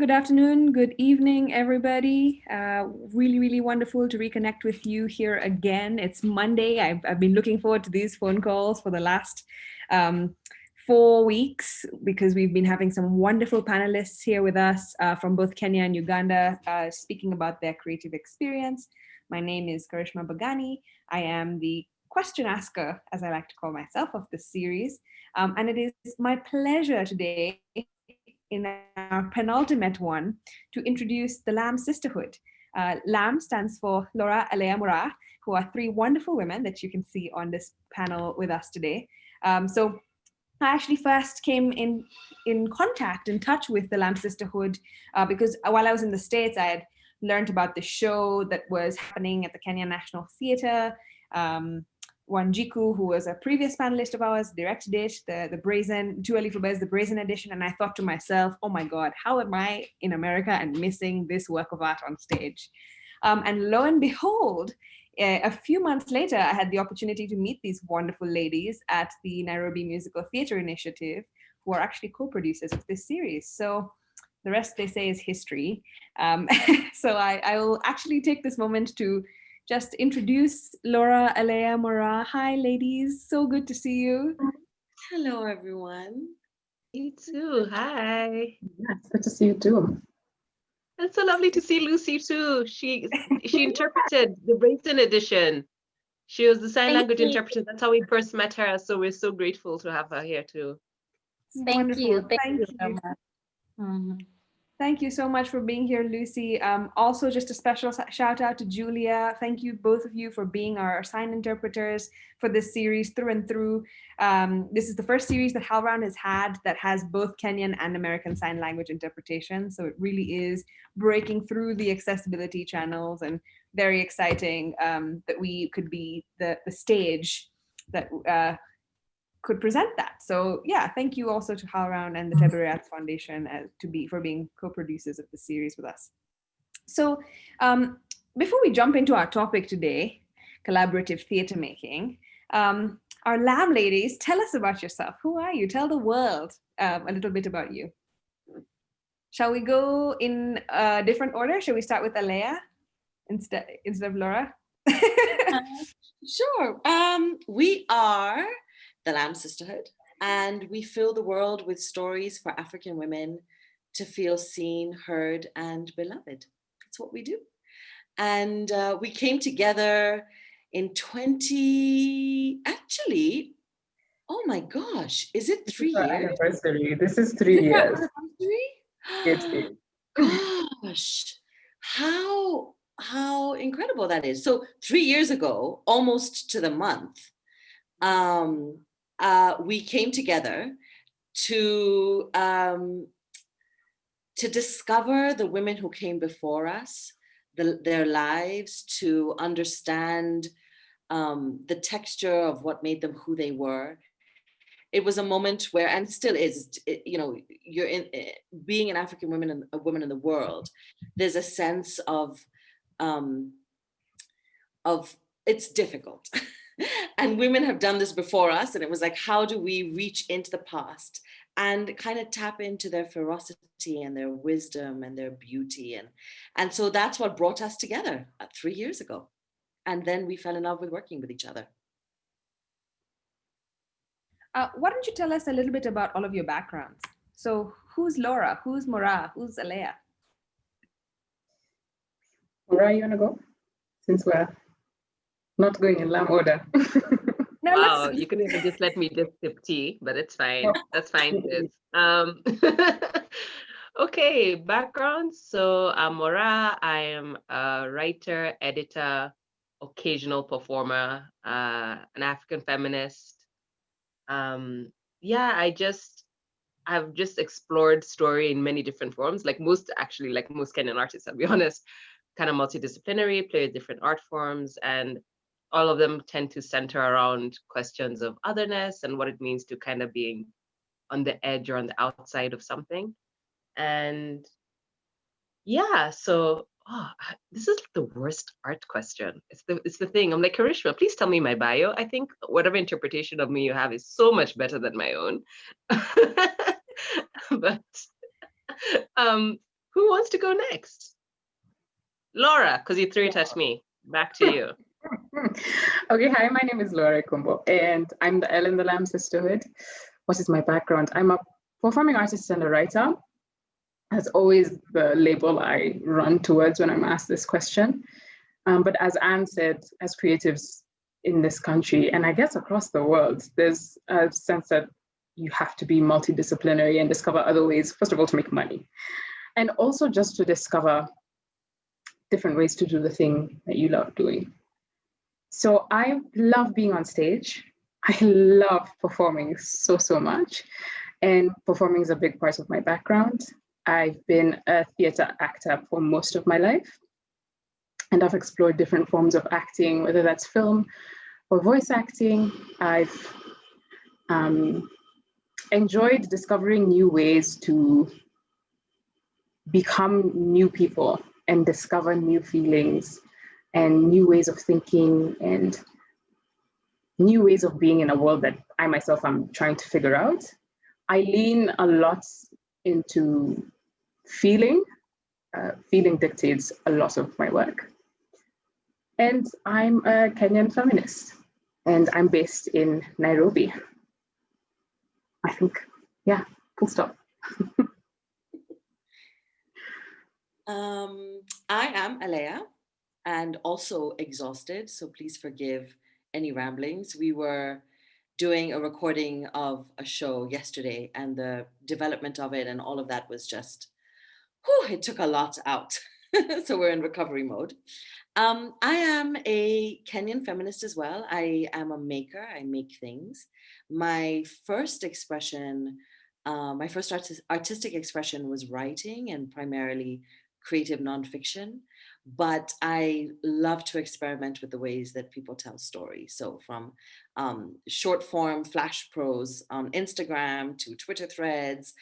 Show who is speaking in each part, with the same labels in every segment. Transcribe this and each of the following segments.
Speaker 1: good afternoon, good evening, everybody. Uh, really, really wonderful to reconnect with you here again. It's Monday. I've, I've been looking forward to these phone calls for the last um, four weeks because we've been having some wonderful panelists here with us uh, from both Kenya and Uganda uh, speaking about their creative experience. My name is Karishma Bagani. I am the question asker, as I like to call myself, of this series. Um, and it is my pleasure today in our penultimate one to introduce the LAM Sisterhood. Uh, LAM stands for Laura Alea Mora, who are three wonderful women that you can see on this panel with us today. Um, so I actually first came in, in contact, in touch with the LAM Sisterhood, uh, because while I was in the States, I had learned about the show that was happening at the Kenya National Theatre. Um, Wanjiku, who was a previous panelist of ours, directed it, the, the Brazen, Too Early for Birds, the Brazen edition. And I thought to myself, oh my God, how am I in America and missing this work of art on stage? Um, and lo and behold, a few months later, I had the opportunity to meet these wonderful ladies at the Nairobi Musical Theatre Initiative, who are actually co-producers of this series. So the rest they say is history. Um, so I, I will actually take this moment to just introduce Laura Alea Mora. Hi, ladies. So good to see you.
Speaker 2: Hello, everyone.
Speaker 3: You too. Hi.
Speaker 4: Yes, good to see you too.
Speaker 3: It's so lovely to see Lucy too. She she interpreted the Brazen edition. She was the sign Thank language you. interpreter. That's how we first met her. So we're so grateful to have her here too.
Speaker 2: Thank Wonderful. you. Thank, Thank you. you.
Speaker 1: Mm -hmm. Thank you so much for being here, Lucy. Um, also, just a special shout out to Julia. Thank you, both of you, for being our sign interpreters for this series through and through. Um, this is the first series that HowlRound has had that has both Kenyan and American Sign Language interpretation. So it really is breaking through the accessibility channels and very exciting um, that we could be the, the stage that uh, could present that. So yeah, thank you also to HowlRound and the mm-hmm. Tebere Foundation uh, to be for being co-producers of the series with us. So um, before we jump into our topic today, collaborative theater making, um, our LAM ladies, tell us about yourself. Who are you? Tell the world um, a little bit about you. Shall we go in a different order? Shall we start with Alea instead, instead of Laura?
Speaker 2: uh, sure. Um, we are the LAM Sisterhood. And we fill the world with stories for African women to feel seen, heard, and beloved. That's what we do. And uh, we came together in 20, actually, oh my gosh, is it three
Speaker 4: this
Speaker 2: years?
Speaker 4: Anniversary. This is three years. Anniversary?
Speaker 2: gosh, how, how incredible that is. So three years ago, almost to the month, um, uh, we came together to um, to discover the women who came before us, the, their lives, to understand um, the texture of what made them who they were. It was a moment where, and still is, it, you know, you're in eh, being an African woman and a woman in the world. There's a sense of um, of it's difficult. and women have done this before us. And it was like, how do we reach into the past and kind of tap into their ferocity and their wisdom and their beauty. And, and so that's what brought us together uh, three years ago. And then we fell in love with working with each other.
Speaker 1: Uh, why don't you tell us a little bit about all of your backgrounds? So who's Laura? Who's Mora? Who's Alea?
Speaker 4: Mora, you wanna go? Since we're not going in lam order.
Speaker 3: no, wow, you can even just let me just sip tea, but it's fine. That's fine. Um, okay, background. So I'm Mora. I am a writer, editor, occasional performer, uh, an African feminist. Um, yeah, I just I've just explored story in many different forms, like most actually, like most Kenyan artists, I'll be honest, kind of multidisciplinary, play with different art forms. And all of them tend to center around questions of otherness and what it means to kind of being on the edge or on the outside of something. And yeah, so oh, this is the worst art question. It's the it's the thing. I'm like, Karishma, please tell me my bio. I think whatever interpretation of me you have is so much better than my own. but um, who wants to go next? Laura, because you threw it at me. Back to you.
Speaker 4: Okay, hi, my name is Laura Ekumbo, and I'm the Ellen the LAM Sisterhood. What is my background? I'm a performing artist and a writer. That's always the label I run towards when I'm asked this question. Um, but as Anne said, as creatives in this country, and I guess across the world, there's a sense that you have to be multidisciplinary and discover other ways, first of all, to make money. And also just to discover different ways to do the thing that you love doing. So I love being on stage. I love performing so, so much. And performing is a big part of my background. I've been a theater actor for most of my life. And I've explored different forms of acting, whether that's film or voice acting. I've um, enjoyed discovering new ways to become new people and discover new feelings and new ways of thinking and new ways of being in a world that I myself am trying to figure out. I lean a lot into feeling. Uh, feeling dictates a lot of my work. And I'm a Kenyan feminist, and I'm based in Nairobi. I think, yeah, full stop.
Speaker 2: um, I am Alea and also exhausted, so please forgive any ramblings. We were doing a recording of a show yesterday and the development of it and all of that was just, whew, it took a lot out. so we're in recovery mode. Um, I am a Kenyan feminist as well. I am a maker, I make things. My first expression, uh, my first artis artistic expression was writing and primarily creative nonfiction but I love to experiment with the ways that people tell stories. So from um, short form flash prose on Instagram to Twitter threads,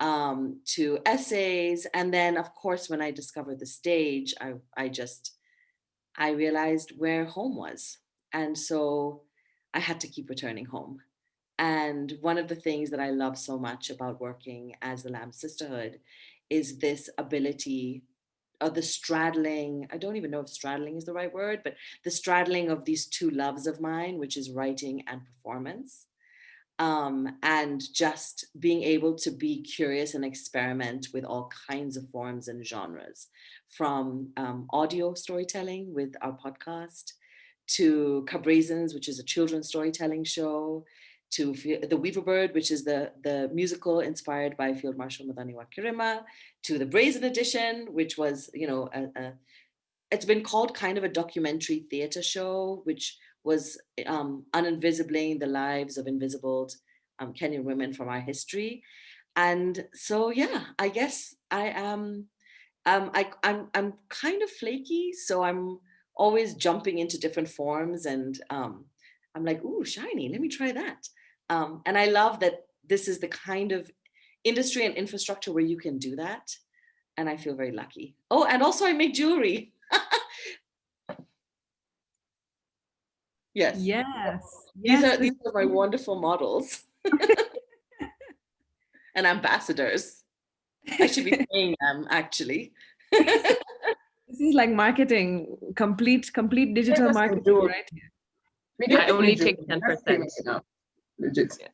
Speaker 2: um, to essays. And then of course, when I discovered the stage, I, I just, I realized where home was. And so I had to keep returning home. And one of the things that I love so much about working as the LAM Sisterhood is this ability uh, the straddling, I don't even know if straddling is the right word, but the straddling of these two loves of mine, which is writing and performance. Um, and just being able to be curious and experiment with all kinds of forms and genres, from um, audio storytelling with our podcast, to Cabrazans, which is a children's storytelling show, to the Weaver Bird, which is the, the musical inspired by Field Marshal Muthoni wa Kirima, to the Brazen Edition, which was, you know, a, a, it's been called kind of a documentary theater show, which was um, uninvisibling the lives of invisible um, Kenyan women from our history. And so, yeah, I guess I am, um, I, I'm, I'm kind of flaky, so I'm always jumping into different forms and um, I'm like, ooh, shiny, let me try that. Um, and I love that this is the kind of industry and infrastructure where you can do that. And I feel very lucky. Oh, and also I make jewelry. yes.
Speaker 1: Yes.
Speaker 2: These
Speaker 1: yes.
Speaker 2: are these are my wonderful models. and ambassadors. I should be paying them actually.
Speaker 1: this is like marketing, complete, complete digital marketing, right?
Speaker 3: We I only take 10%
Speaker 4: legit. Yeah.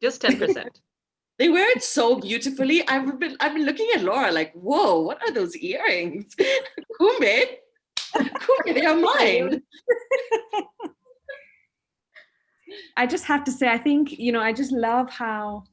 Speaker 3: Just 10%.
Speaker 2: they wear it so beautifully. I've been I've been looking at Laura like, whoa, what are those earrings? Kumbe, Kumbe, they are mine.
Speaker 1: I just have to say, I think, you know, I just love how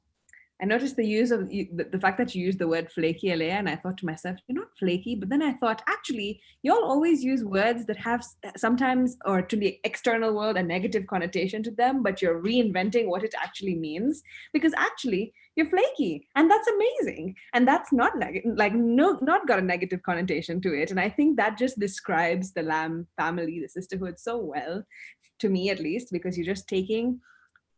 Speaker 1: I noticed the use of the, fact that you used the word flaky Alea, and I thought to myself, you're not flaky. But then I thought, actually, y'all always use words that have sometimes, or to the external world, a negative connotation to them, but you're reinventing what it actually means. Because actually, you're flaky, and that's amazing. And that's not like no, not got a negative connotation to it. And I think that just describes the Lamb family, the sisterhood, so well, to me at least, because you're just taking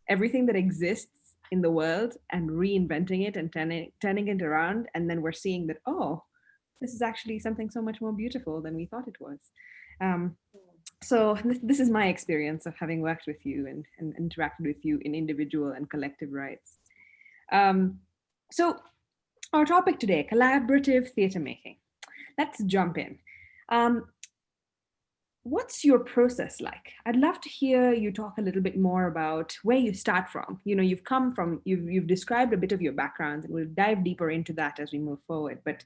Speaker 1: everything that exists in the world and reinventing it and turning, turning it around. And then we're seeing that, oh, this is actually something so much more beautiful than we thought it was. Um, so this, this, is my experience of having worked with you and, and interacted with you in individual and collective rights. Um, so our topic today, collaborative theatre making. Let's jump in. Um, what's your process like? I'd love to hear you talk a little bit more about where you start from. You know, you've come from, you've, you've described a bit of your background and we'll dive deeper into that as we move forward. But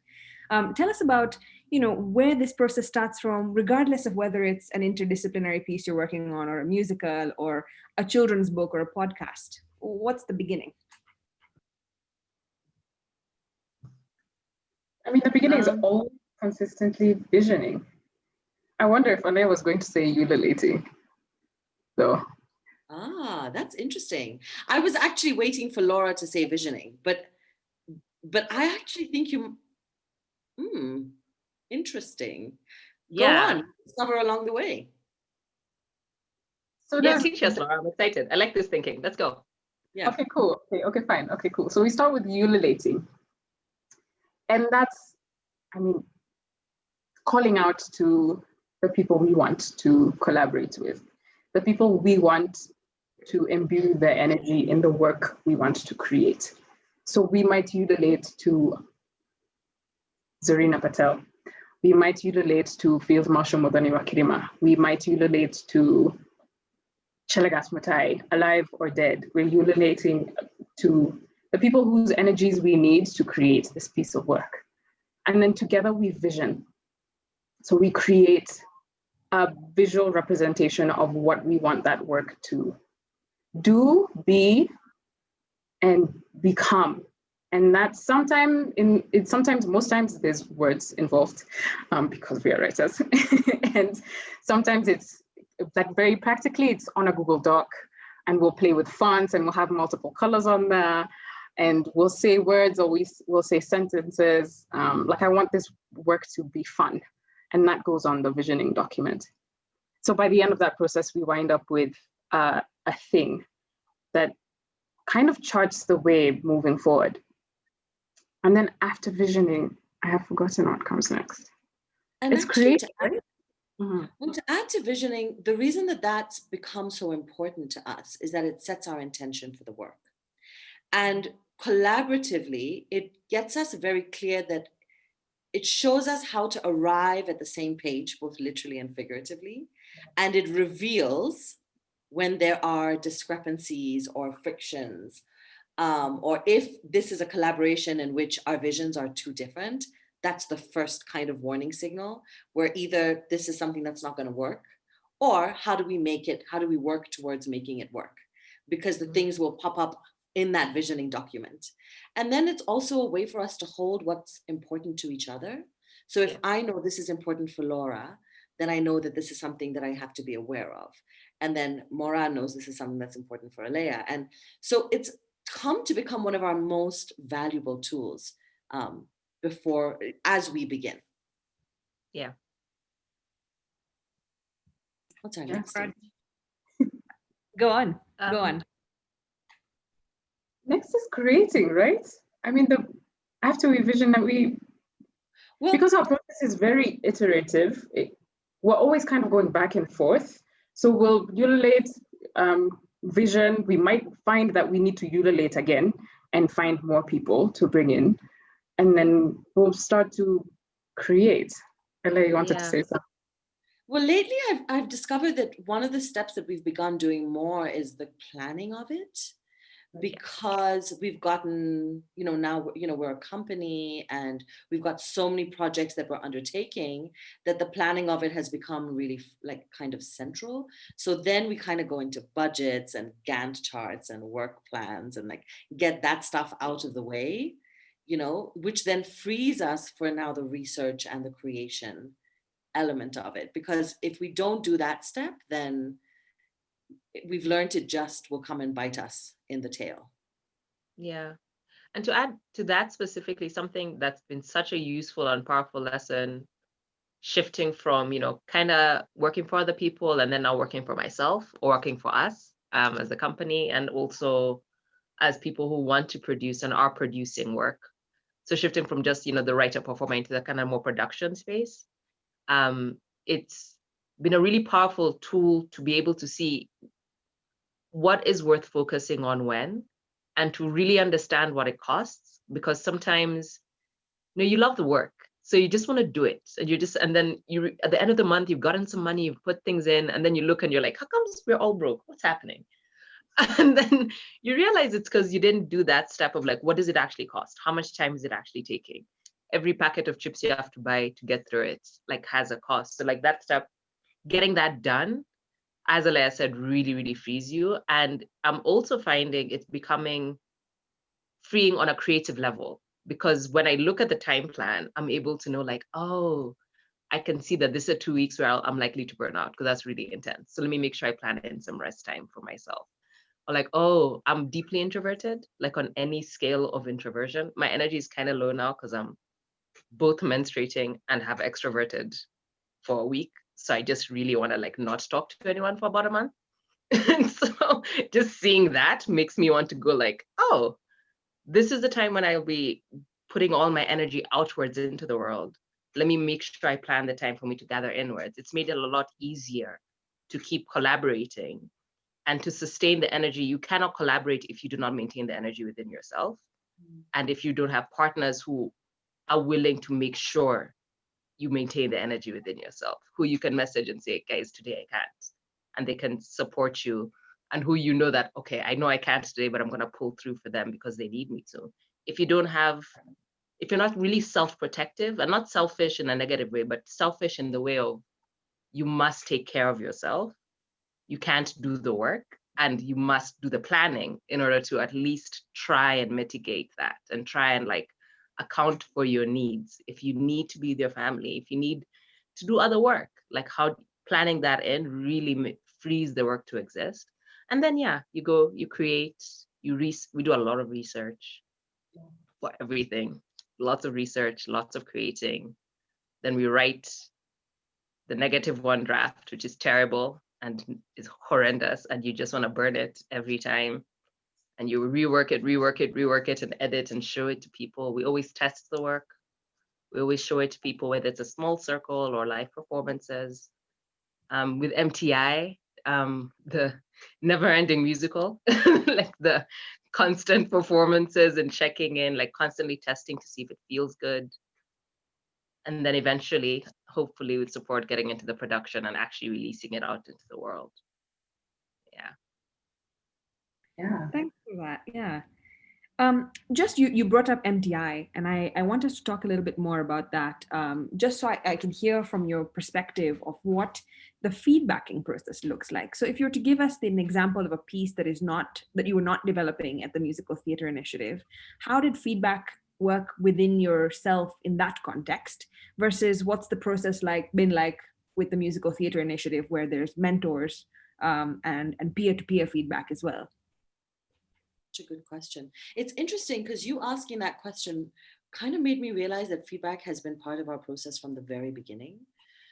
Speaker 1: um, tell us about, you know, where this process starts from, regardless of whether it's an interdisciplinary piece you're working on or a musical or a children's book or a podcast. What's the beginning?
Speaker 4: I mean, the beginning is
Speaker 3: Um,
Speaker 4: all consistently visioning. I wonder if Alea was going to say ululating, though.
Speaker 2: Ah, that's interesting. I was actually waiting for Laura to say visioning, but but I actually think you hmm, interesting. Go
Speaker 3: Yeah.
Speaker 2: on, discover along the way.
Speaker 4: So
Speaker 3: Yeah,
Speaker 4: there's-
Speaker 3: teach us, Laura. I'm excited. I like this thinking. Let's go.
Speaker 2: Yeah.
Speaker 4: Okay, cool. Okay, okay, fine. Okay, cool. So we start with ululating. And that's, I mean, calling out to the people we want to collaborate with, the people we want to imbue their energy in the work we want to create. So we might ululate to Zarina Patel. We might ululate to Field Marshal Muthoni wa Kirima. We might ululate to Chelagat Mutai, alive or dead. We're ululating to the people whose energies we need to create this piece of work. And then together we vision. So we create a visual representation of what we want that work to do, be, and become. And that's sometimes in it sometimes most times there's words involved um, because we are writers. and sometimes it's like very practically it's on a Google Doc and we'll play with fonts and we'll have multiple colors on there and we'll say words or we, we'll say sentences. Um, like I want this work to be fun and that goes on the visioning document. So by the end of that process, we wind up with uh, a thing that kind of charts the way moving forward. And then after visioning, I have forgotten what comes next.
Speaker 2: And
Speaker 4: It's
Speaker 2: to
Speaker 4: creative,
Speaker 2: add-
Speaker 4: Mhm.
Speaker 2: Well, to add to visioning, the reason that that's become so important to us is that it sets our intention for the work. And collaboratively, it gets us very clear that it shows us how to arrive at the same page, both literally and figuratively. And it reveals when there are discrepancies or frictions, um, or if this is a collaboration in which our visions are too different, that's the first kind of warning signal where either this is something that's not going to work or how do we make it how do we work towards making it work because the
Speaker 4: Mhm.
Speaker 2: things will pop up in that visioning document. And then it's also a way for us to hold what's important to each other. So if i know this is important for laura then i know that this is something that i have to be aware of. And then mora knows this is something that's important for alea. And so it's come to become one of our most valuable tools um, before as we begin.
Speaker 3: Yeah.
Speaker 2: What's our next
Speaker 1: Go on, go
Speaker 3: Um,
Speaker 1: on.
Speaker 4: Next is creating, right? I mean, the after we vision that we
Speaker 2: Well,
Speaker 4: because our process is very iterative, it, we're always kind of going back and forth. So we'll ululate um, vision. We might find that we need to ululate again and find more people to bring in. And then we'll start to create. Ella, you wanted to say something?
Speaker 2: well, lately I've I've discovered that one of the steps that we've begun doing more is the planning of it, because we've gotten you know now you know we're a company and we've got so many projects that we're undertaking that the planning of it has become really like kind of central. So then we kind of go into budgets and Gantt charts and work plans and like get that stuff out of the way, you know, which then frees us for now the research and the creation element of it. Because if we don't do that step then eh, we've learned it just will come and bite us in the tail
Speaker 3: Yeah. And to add to that specifically, something that's been such a useful and powerful lesson, shifting from, you know, kind of working for other people and then now working for myself or working for us um, as a company and also as people who want to produce and are producing work. So shifting from just, you know, the writer performer into the kind of more production space. Um, it's been a really powerful tool to be able to see what is worth focusing on when and to really understand what it costs because sometimes you know you love the work so you just want to do it and you just and then you at the end of the month you've gotten some money you've put things in and then you look and you're like how comes we're all broke? What's happening? And then you realize it's because you didn't do that step of like what does it actually cost? How much time is it actually taking? Every packet of chips you have to buy to get through it like has a cost. So like that step getting that done as Alea said really really frees you and i'm also finding it's becoming freeing on a creative level because when I look at the time plan, I'm able to know like, oh, I can see that this is two weeks where i am likely to burn out because that's really intense. So let me make sure I plan in some rest time for myself. Or like, oh, I'm deeply introverted, like on any scale of introversion. My energy is kind of low now because I'm both menstruating and have extroverted for a week. So I just really want to like not talk to anyone for about a month. and so just seeing that makes me want to go like, oh, this is the time when I'll be putting all my energy outwards into the world. Let me make sure I plan the time for me to gather inwards. It's made it a lot easier to keep collaborating and to sustain the energy. You cannot collaborate if you do not maintain the energy within yourself. Mm. And if you don't have partners who are willing to make sure you maintain the energy within yourself, who you can message and say, guys, today I can't. And they can support you and who you know that, okay, I know I can't today, but I'm going to pull through for them because they need me to. If you don't have, if you're not really self protective and not selfish in a negative way, but selfish in the way of you must take care of yourself, you can't do the work and you must do the planning in order to at least try and mitigate that and try and like account for your needs. If you need to be with your family, if you need to do other work, like how planning that in really frees the work to exist. And then yeah you go you create you re we do a lot of research for everything. Lots of research lots of creating. Then we write the negative one draft which is terrible and is horrendous and you just want to burn it every time and you rework it rework it rework it and edit and show it to people we always test the work we always show it to people whether it's a small circle or live performances um, with MTI um, the never ending musical, like the constant performances and checking in, like constantly testing to see if it feels good. And then eventually, hopefully with support, getting into the production and actually releasing it out into the world. Yeah.
Speaker 1: Yeah. Thanks for that. Yeah. Um, just you, you brought up MTI, and I, I want us to talk a little bit more about that, um, just so I, I can hear from your perspective of what the feedbacking process looks like. So if you were to give us an example of a piece that is not, that you were not developing at the Musical Theatre Initiative, how did feedback work within yourself in that context versus what's the process like been like with the Musical Theatre Initiative where there's mentors um, and, and peer-to-peer -peer feedback as well?
Speaker 2: Such a good question. It's interesting because you asking that question kind of made me realize that feedback has been part of our process from the very beginning.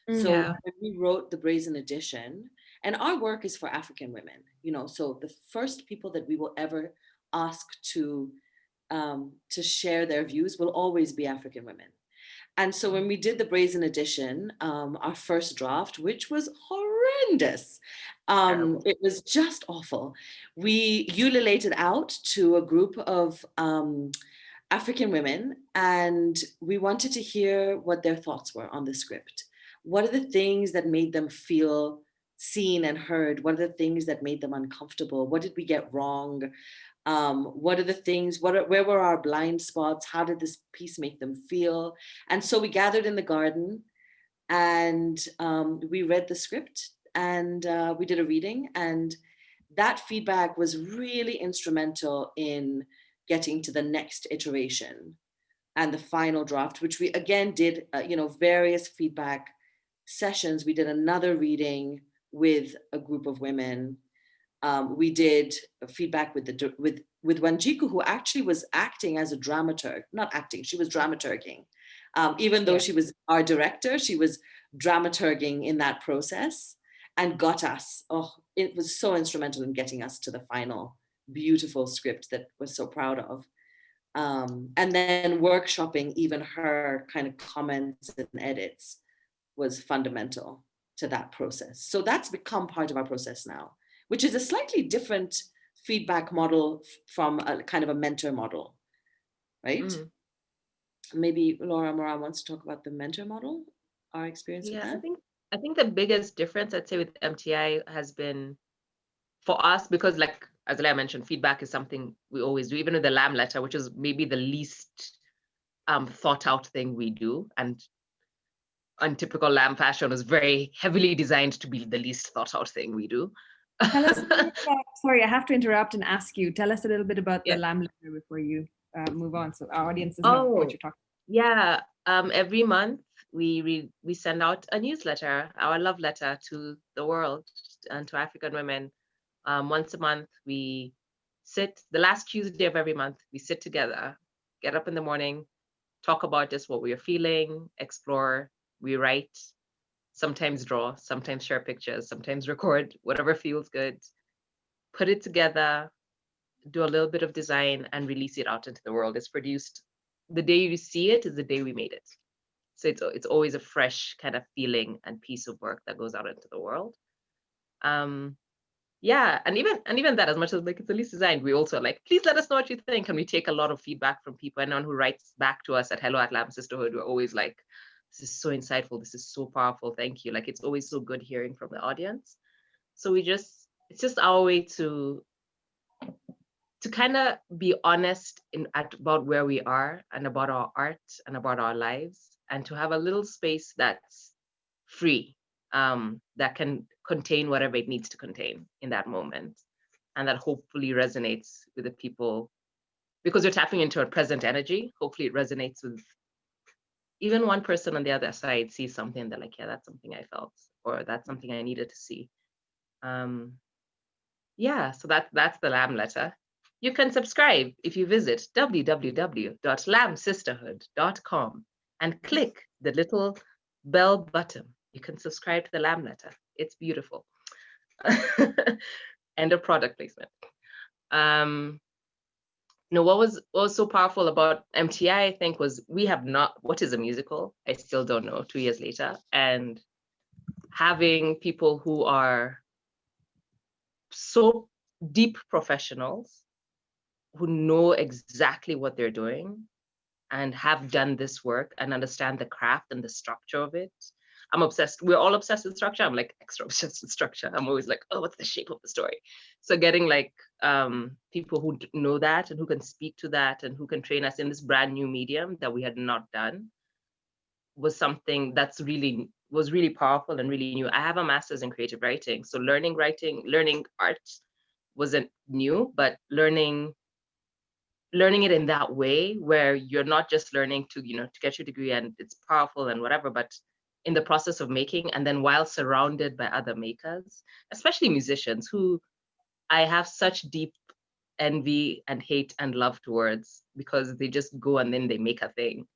Speaker 2: Mm, so yeah. when we wrote the Brazen Edition, and our work is for African women, you know, so the first people that we will ever ask to um, to share their views will always be African women. And so when we did the Brazen Edition, um, our first draft, which was horrendous, um, it was just awful. We ululated out to a group of um, African women and we wanted to hear what their thoughts were on the script. What are the things that made them feel seen and heard? What are the things that made them uncomfortable? What did we get wrong? Um, what are the things, what are, where were our blind spots? How did this piece make them feel? And so we gathered in the garden and um, we read the script and uh, we did a reading and that feedback was really instrumental in getting to the next iteration and the final draft, which we again did, uh, you know, various feedback sessions. We did another reading with a group of women. Um, we did feedback with the with with Wanjiku, who actually was acting as a dramaturg, not acting, she was dramaturging. Um, even though yeah. she was our director, she was dramaturging in that process and got us. Oh, it was so instrumental in getting us to the final beautiful script that we're so proud of. Um, and then workshopping even her kind of comments and edits was fundamental to that process. So that's become part of our process now, which is a slightly different feedback model from a kind of a mentor model. right? Mm. Maybe Laura Moran wants to talk about the mentor model, our experience
Speaker 3: yeah,
Speaker 2: with that.
Speaker 3: I think I think the biggest difference I'd say with MTI has been for us because like as I mentioned, feedback is something we always do, even with the lamb letter, which is maybe the least um, thought out thing we do. And on typical LAM fashion is very heavily designed to be the least thought out thing we do.
Speaker 1: Tell us about, sorry, I have to interrupt and ask you, tell us a little bit about yeah. the LAM letter before you uh, move on. So our audience is not oh, know what you're talking
Speaker 3: Yeah, um, every month we, we, we send out a newsletter, our love letter to the world and to African women. Um, once a month, we sit, the last Tuesday of every month, we sit together, get up in the morning, talk about just what we are feeling, explore, we write, sometimes draw, sometimes share pictures, sometimes record, whatever feels good, put it together, do a little bit of design and release it out into the world. It's produced, the day you see it is the day we made it. So it's, it's always a fresh kind of feeling and piece of work that goes out into the world. Um, yeah and even and even that as much as like it's the least designed we also like please let us know what you think and we take a lot of feedback from people and anyone who writes back to us at hello at lam sisterhood we're always like this is so insightful this is so powerful thank you like it's always so good hearing from the audience so we just it's just our way to to kind of be honest in at, about where we are and about our art and about our lives and to have a little space that's free um, that can contain whatever it needs to contain in that moment. And that hopefully resonates with the people because you're tapping into a present energy. Hopefully it resonates with even one person on the other side sees something they're like, yeah, that's something I felt, or that's something I needed to see. Um, yeah, so that, that's the lamb letter. You can subscribe if you visit www.lamsisterhood.com and click the little bell button you can subscribe to the lamb letter. It's beautiful. End of product placement. Um, you know, what was, what was so powerful about MTI, I think, was we have not, what is a musical? I still don't know two years later. And having people who are so deep professionals who know exactly what they're doing and have done this work and understand the craft and the structure of it I'm obsessed. We're all obsessed with structure. I'm like extra obsessed with structure. I'm always like, oh, what's the shape of the story? So getting like um, people who know that and who can speak to that and who can train us in this brand new medium that we had not done was something that's really was really powerful and really new. I have a master's in creative writing, so learning writing, learning art wasn't new, but learning learning it in that way where you're not just learning to you know to get your degree and it's powerful and whatever, but in the process of making and then while surrounded by other makers, especially musicians who I have such deep envy and hate and love towards because they just go and then they make a thing.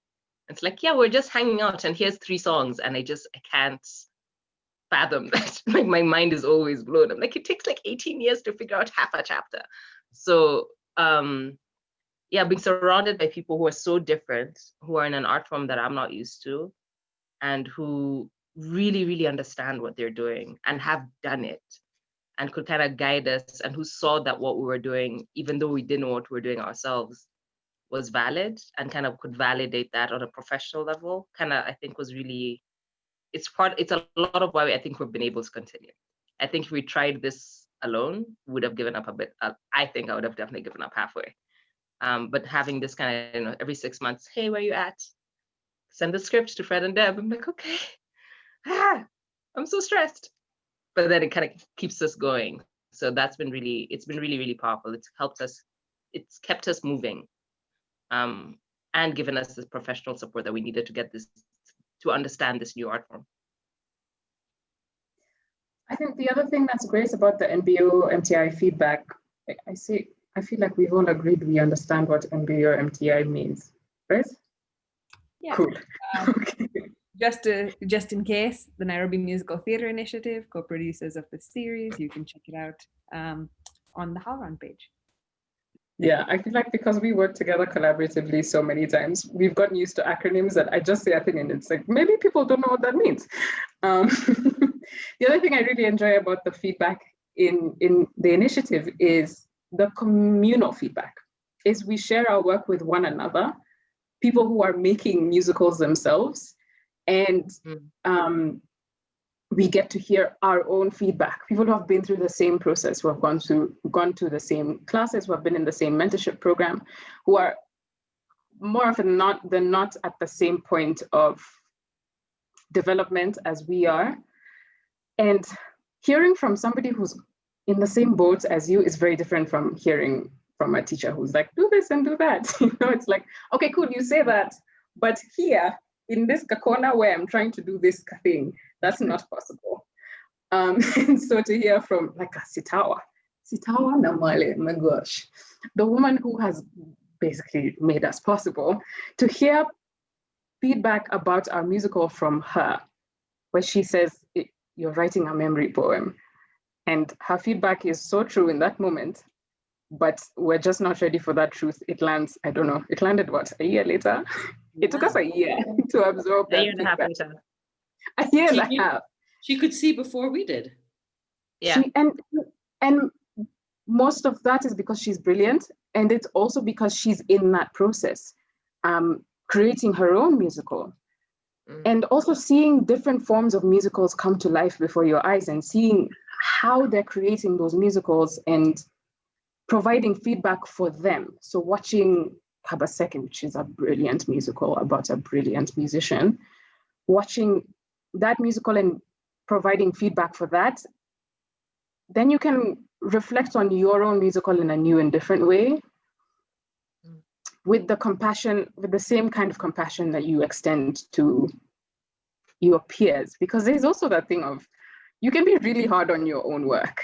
Speaker 3: It's like, yeah, we're just hanging out and here's three songs and I just, I can't fathom that. like my mind is always blown. I'm like, it takes like 18 years to figure out half a chapter. So um, yeah, being surrounded by people who are so different, who are in an art form that I'm not used to, and who really, really understand what they're doing and have done it and could kind of guide us and who saw that what we were doing, even though we didn't know what we were doing ourselves, was valid and kind of could validate that on a professional level, kind of, I think was really, it's part, it's a lot of why I think we've been able to continue. I think if we tried this alone, would have given up a bit. Uh, I think I would have definitely given up halfway. Um, but having this kind of, you know, every six months, hey, where are you at? send the script to Fred and Deb. I'm like, okay, ah, I'm so stressed. But then it kind of keeps us going. So that's been really, it's been really, really powerful. It's helped us, it's kept us moving um, and given us the professional support that we needed to get this, to understand this new art form.
Speaker 4: I think the other thing that's great about the NBO MTI feedback, I see, I feel like we've all agreed we understand what NBO MTI means, right?
Speaker 1: Yeah. Cool. Um, okay. Just to, just in case, the Nairobi Musical Theatre Initiative, co-producers of the series, you can check it out um, on the HowlRound page.
Speaker 4: Yeah, I feel like because we work together collaboratively so many times, we've gotten used to acronyms that I just say a thing and it's like, maybe people don't know what that means. Um, the other thing I really enjoy about the feedback in, in the initiative is the communal feedback is we share our work with one another, people who are making musicals themselves, and
Speaker 3: Mm.
Speaker 4: um, we get to hear our own feedback. People who have been through the same process, who have gone through gone to the same classes, who have been in the same mentorship program, who are more often not than not at the same point of development as we are. And hearing from somebody who's in the same boat as you is very different from hearing from a teacher who's like, do this and do that. You know, it's like, okay, cool, you say that, but here in this corner where I'm trying to do this thing, that's not possible. Um, and so to hear from like a Sitawa, Sitawa Namwalie, my gosh, the woman who has basically made us possible, to hear feedback about our musical from her, where she says, you're writing a memory poem. And her feedback is so true in that moment, but we're just not ready for that truth. It lands, I don't know, it landed what, a year later? It took us a year to absorb
Speaker 3: A
Speaker 4: that
Speaker 3: year and a half later.
Speaker 4: A year and
Speaker 2: She
Speaker 4: a half.
Speaker 2: She could see before we did.
Speaker 3: Yeah.
Speaker 4: She, and and most of that is because she's brilliant, and it's also because she's in that process, um, creating her own musical,
Speaker 3: Mm.
Speaker 4: and also seeing different forms of musicals come to life before your eyes, and seeing how they're creating those musicals and providing feedback for them. So watching Kabaseki, which is a brilliant musical about a brilliant musician, watching that musical and providing feedback for that, then you can reflect on your own musical in a new and different way with the compassion, with the same kind of compassion that you extend to your peers. Because there's also that thing of you can be really hard on your own work.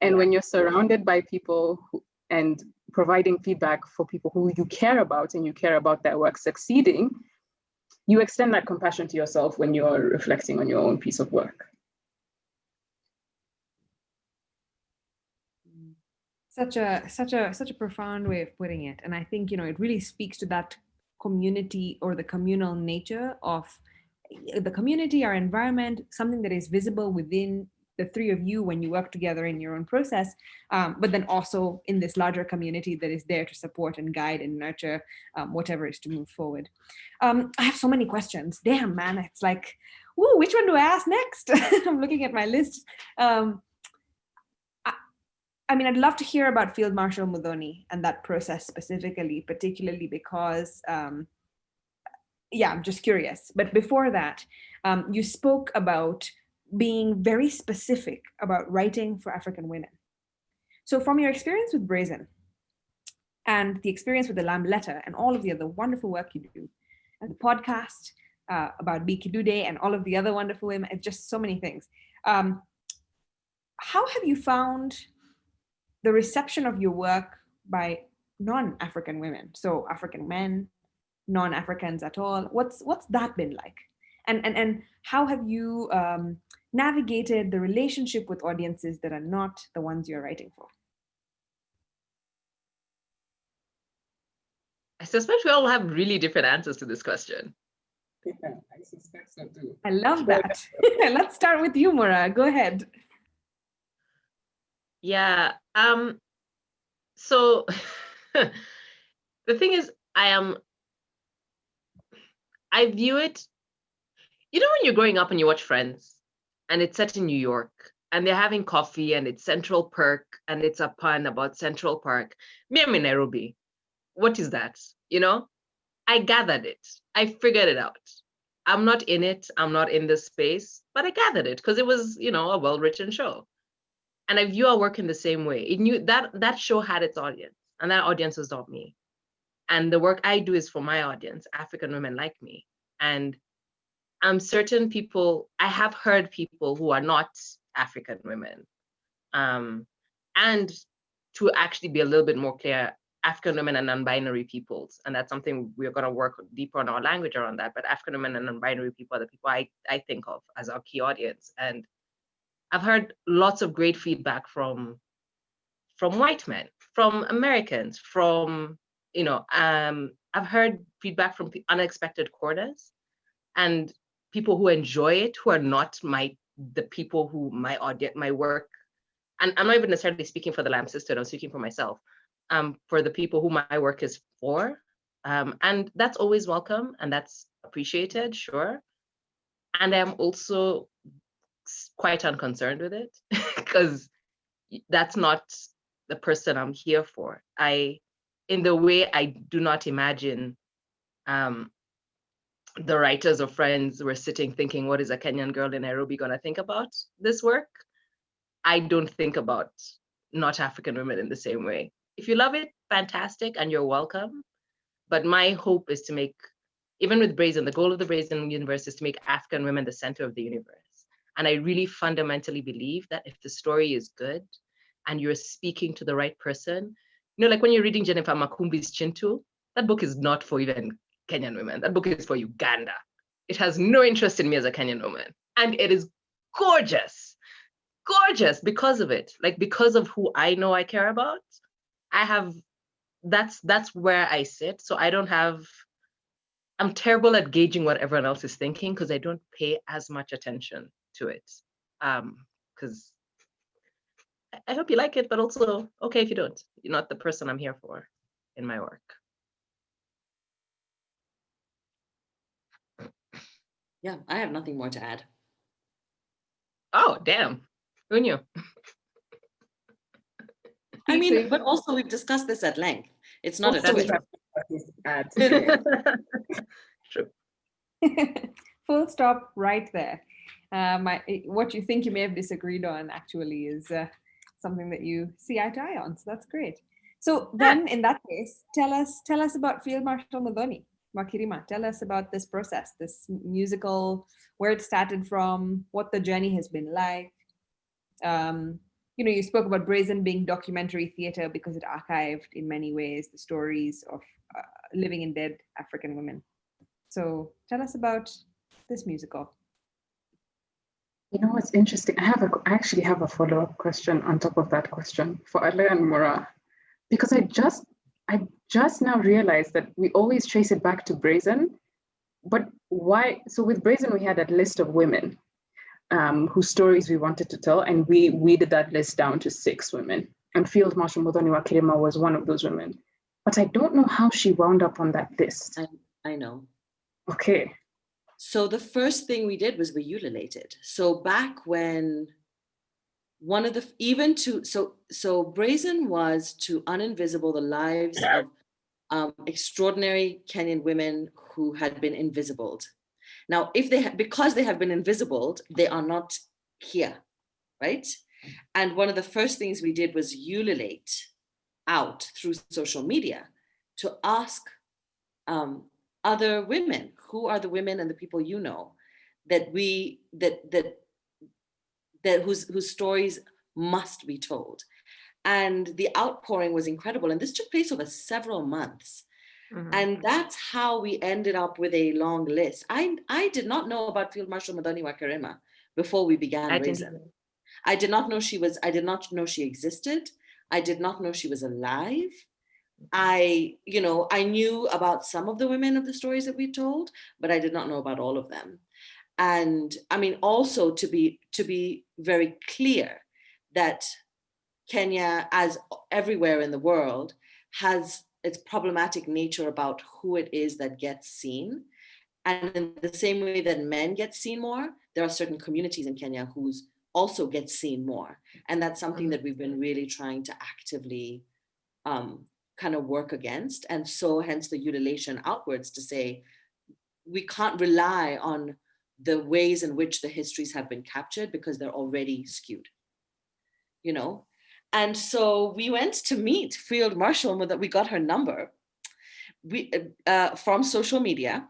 Speaker 4: And when you're surrounded by people who, and providing feedback for people who you care about and you care about their work succeeding, you extend that compassion to yourself when you're reflecting on your own piece of work.
Speaker 1: such a such a such a profound way of putting it and i think you know it really speaks to that community or the communal nature of the community our environment something that is visible within the three of you when you work together in your own process um, but then also in this larger community that is there to support and guide and nurture um, whatever is to move forward. Um, i have so many questions. Damn man it's like Ooh, which one do i ask next? I'm looking at my list. Um, I mean, I'd love to hear about Field Marshal Muthoni and that process specifically, particularly because, um, yeah, I'm just curious. But before that, um, you spoke about being very specific about writing for African women. So from your experience with Brazen and the experience with the Lamb Letter and all of the other wonderful work you do, and the podcast uh, about Bi Kidude and all of the other wonderful women, and just so many things. Um, how have you found the reception of your work by non-African women, so African men, non-Africans at all. What's what's that been like, and and and how have you um, navigated the relationship with audiences that are not the ones you're writing for?
Speaker 3: I suspect we all have really different answers to this question.
Speaker 4: Yeah, I suspect so too.
Speaker 1: I love that. Let's start with you, Mora. Go ahead.
Speaker 3: Yeah. Um, so the thing is, I am, I view it, you know, when you're growing up and you watch Friends and it's set in New York and they're having coffee and it's Central Park and it's a pun about Central Park. Me, I'm in Nairobi. What is that? You know, I gathered it. I figured it out. I'm not in it. I'm not in this space, but I gathered it because it was, you know, a well-written show and I view our work in the same way. It knew that that show had its audience, and that audience was not me. And the work I do is for my audience, African women like me. And I'm certain people, I have heard people who are not African women. Um, and to actually be a little bit more clear, African women and non-binary peoples. And that's something we're going to work deeper on our language around that. But African women and non-binary people are the people I, I think of as our key audience. And I've heard lots of great feedback from from white men, from Americans, from you know, um, I've heard feedback from unexpected quarters, and people who enjoy it, who are not my the people who my audience, my work, and I'm not even necessarily speaking for the LAM Sisterhood. I'm speaking for myself. um, for the people who my work is for. Um, and that's always welcome and that's appreciated, sure. And I'm also quite unconcerned with it because that's not the person I'm here for. I, in the way I do not imagine um, the writers or friends were sitting thinking, what is a Kenyan girl in Nairobi gonna think about this work? I don't think about not African women in the same way. If you love it, fantastic, and you're welcome. But my hope is to make, even with Brazen, the goal of the Brazen universe is to make African women the center of the universe. And I really fundamentally believe that if the story is good and you're speaking to the right person, you know, like when you're reading Jennifer Makumbi's Kintu, that book is not for even Kenyan women. That book is for Uganda. It has no interest in me as a Kenyan woman. And it is gorgeous, gorgeous because of it. Like because of who I know I care about, I have, that's, that's where I sit. So I don't have, I'm terrible at gauging what everyone else is thinking because I don't pay as much attention to it. Um, because I hope you like it, but also okay if you don't. You're not the person I'm here for in my work.
Speaker 2: Yeah, I have nothing more to add.
Speaker 3: Oh, damn. Who knew?
Speaker 2: I mean, but also we've discussed this at length. It's not
Speaker 3: Oh,
Speaker 2: a
Speaker 3: that's
Speaker 2: twist.
Speaker 3: True.
Speaker 1: Full stop right there. Um, I, what you think you may have disagreed on actually is uh, something that you see eye to eye on. So that's great. So then, in that case, tell us tell us about Field Marshal Muthoni, wa Kirima. Tell us about this process, this musical, where it started from, what the journey has been like. Um, you know, you spoke about Brazen being documentary theater because it archived in many ways the stories of uh, living and dead African women. So tell us about this musical.
Speaker 4: You know what's interesting? I have a, I actually have a follow-up question on top of that question for Alea and Mora, because I just, I just now realized that we always trace it back to Brazen, but why? So with Brazen, we had that list of women um, whose stories we wanted to tell, and we weeded that list down to six women. And Field Marshal Muthoni wa Kirima was one of those women. But I don't know how she wound up on that list.
Speaker 2: I know.
Speaker 4: Okay.
Speaker 2: So the first thing we did was we ululated. So back when one of the even to so so brazen was to uninvisible the lives of um, extraordinary Kenyan women who had been invisibled. Now, if they because they have been invisibled, they are not here, right? And one of the first things we did was ululate out through social media to ask um, other women who are the women and the people you know that we that that that whose whose stories must be told and the outpouring was incredible and this took place over several months
Speaker 3: Mhm.
Speaker 2: and that's how we ended up with a long list i i did not know about field marshal Muthoni wa Kirima before we began
Speaker 3: I didn't
Speaker 2: I did not know she was, I did not know she existed. I did not know she was alive. I, you know, I knew about some of the women of the stories that we told, but I did not know about all of them. And I mean, also to be to be very clear that Kenya, as everywhere in the world, has its problematic nature about who it is that gets seen. And in the same way that men get seen more, there are certain communities in Kenya whose also get seen more. And that's something that we've been really trying to actively um, kind of work against. And so hence the utilization outwards to say, we can't rely on the ways in which the histories have been captured because they're already skewed, you know? And so we went to meet Field Marshal, that we got her number we, uh, from social media.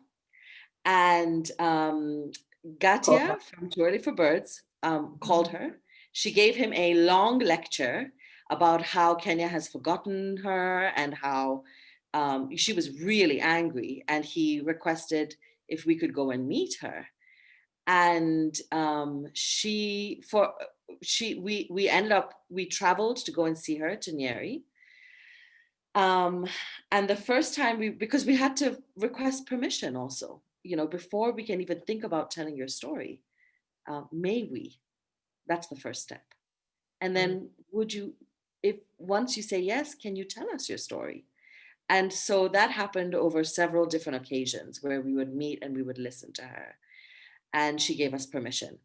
Speaker 2: And um, Ngartia from Too Early for Birds um, called her. She gave him a long lecture about how Kenya has forgotten her and how um, she was really angry. And he requested if we could go and meet her. And um, she, for she, we we ended up we traveled to go and see her to Nyeri. Um, and the first time we because we had to request permission also, you know, before we can even think about telling your story. Uh, may we? That's the first step. And then would you if once you say yes, can you tell us your story? And so that happened over several different occasions where we would meet and we would listen to her. And she gave us permission.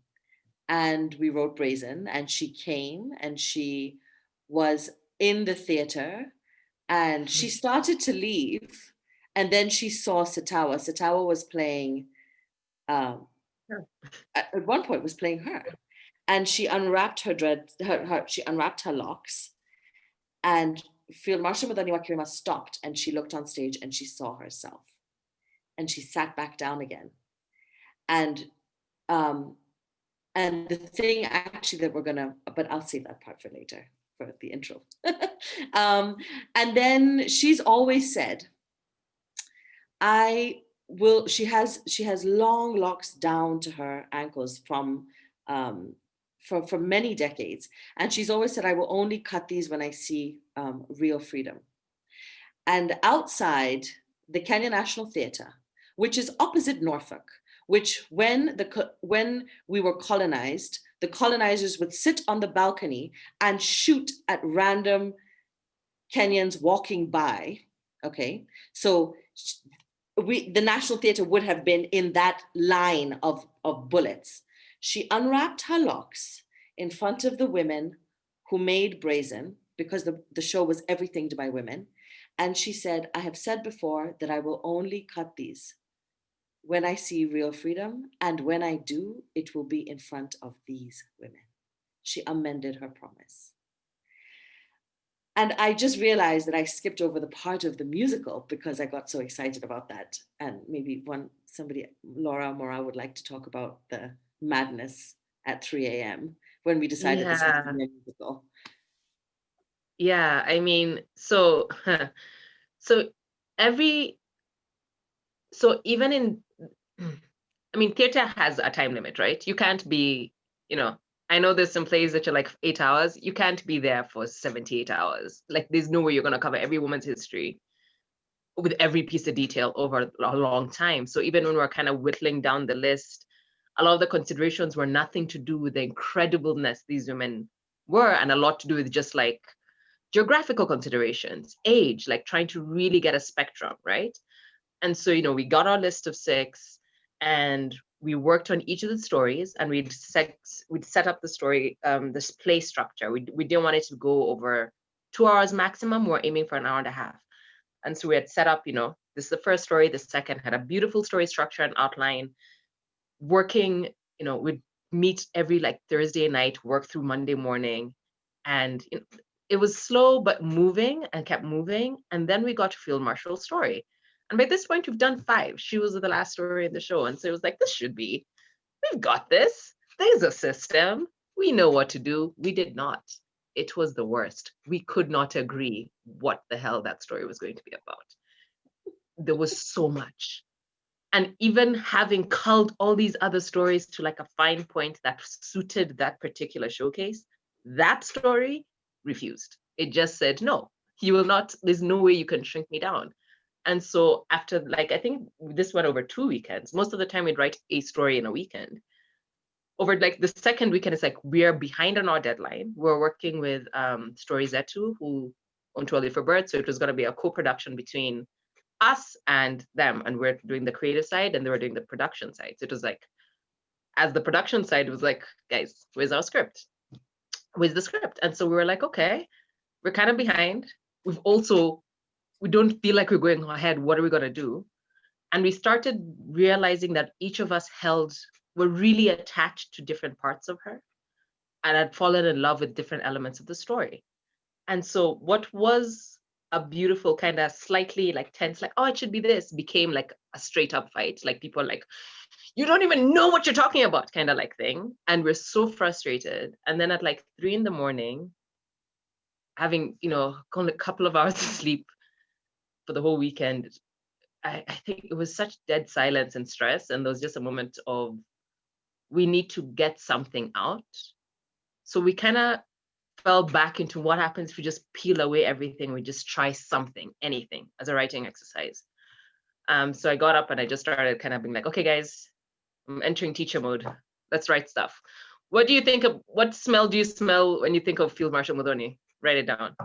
Speaker 2: And we wrote Brazen, and she came and she was in the theater and she mm-hmm. started to leave. And then she saw Sitawa. Sitawa was playing, um, at, one point was playing her. And she unwrapped her dread, her, her, she unwrapped her locks and Field Marshal Muthoni wa Kirima stopped and she looked on stage and she saw herself. And she sat back down again. And um, and the thing actually that we're gonna, but I'll save that part for later for the intro. um, and then she's always said, I will, she has, she has long locks down to her ankles from um, for, for many decades. And she's always said, I will only cut these when I see um, real freedom. And outside the Kenya National Theatre, which is opposite Norfolk, which when, the, when we were colonized, the colonizers would sit on the balcony and shoot at random Kenyans walking by, okay? So we, the National Theatre would have been in that line of, of bullets. She unwrapped her locks in front of the women who made Brazen because the, the show was everything by women. And she said, I have said before that I will only cut these when I see real freedom. And when I do, it will be in front of these women. She amended her promise. And I just realized that I skipped over the part of the musical because I got so excited about that. And maybe one somebody, Laura Mora would like to talk about the madness at 3 a.m. when we decided yeah. this was a musical.
Speaker 3: Yeah, I mean, so so every so even in I mean, theater has a time limit, right? You can't be, you know, I know there's some plays that are like eight hours. You can't be there for 78 hours. Like there's no way you're gonna cover every woman's history with every piece of detail over a long time. So even when we're kind of whittling down the list, a lot of the considerations were nothing to do with the incredibleness these women were and a lot to do with just like geographical considerations, age, like trying to really get a spectrum, right? And so, you know, we got our list of six and we worked on each of the stories and we'd set, we'd set up the story, um, this play structure. We, we didn't want it to go over two hours maximum. We're aiming for an hour and a half. And so we had set up, you know, this is the first story, the second had a beautiful story structure and outline, working, you know, we'd meet every like Thursday night, work through Monday morning. And you know, it was slow, but moving and kept moving. And then we got to Field Marshal's story. And by this point, we've done five. She was the last story in the show. And so it was like, this should be, we've got this. There's a system. We know what to do. We did not. It was the worst. We could not agree what the hell that story was going to be about. There was so much. And even having culled all these other stories to like a fine point that suited that particular showcase, that story refused. It just said, no, you will not, there's no way you can shrink me down. And so after like, I think this went over two weekends. Most of the time we'd write a story in a weekend. Over like the second weekend, it's like we're behind on our deadline. We're working with um, Story Zetu, who own Too for Birth. So it was going to be a co-production between us and them. And we're doing the creative side and they were doing the production side. So it was like, as the production side, was like, guys, where's our script? Where's the script? And so we were like, okay, we're kind of behind. We've also we don't feel like we're going ahead. What are we going to do? And we started realizing that each of us held, were really attached to different parts of her and had fallen in love with different elements of the story. And so what was a beautiful kind of slightly like tense, like, oh, it should be this, became like a straight up fight. Like people like, you don't even know what you're talking about, kind of like thing. And we're so frustrated. And then at like three in the morning, having, you know, a couple of hours of sleep, for the whole weekend, I, I think it was such dead silence and stress. And there was just a moment of, we need to get something out. So we kind of fell back into what happens if we just peel away everything, we just try something, anything as a writing exercise. Um, so I got up and I just started kind of being like, okay, guys, I'm entering teacher mode. Let's write stuff. What do you think of, what smell do you smell when you think of Field Marshal Muthoni? write it down.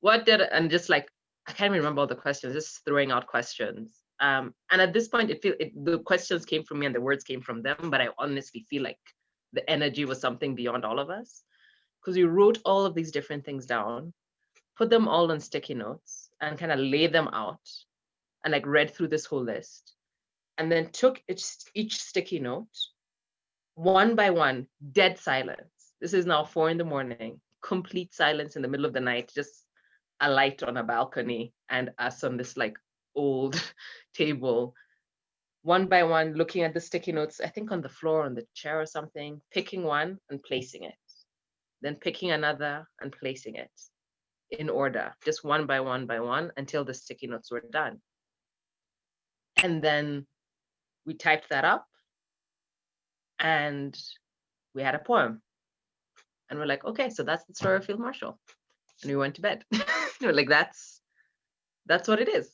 Speaker 3: What did, and just like, I can't remember all the questions, just throwing out questions. Um, and at this point, it feel it, the questions came from me and the words came from them, but I honestly feel like the energy was something beyond all of us because we wrote all of these different things down, put them all on sticky notes and kind of lay them out and like read through this whole list and then took each, each sticky note one by one, dead silence. This is now four in the morning, complete silence in the middle of the night, just a light on a balcony and us on this like old table, one by one, looking at the sticky notes, I think on the floor, on the chair or something, picking one and placing it, then picking another and placing it in order, just one by one by one until the sticky notes were done. And then we typed that up and we had a poem. And we're like, okay, so that's the story of Field Marshal. And we went to bed. like, that's that's what it is.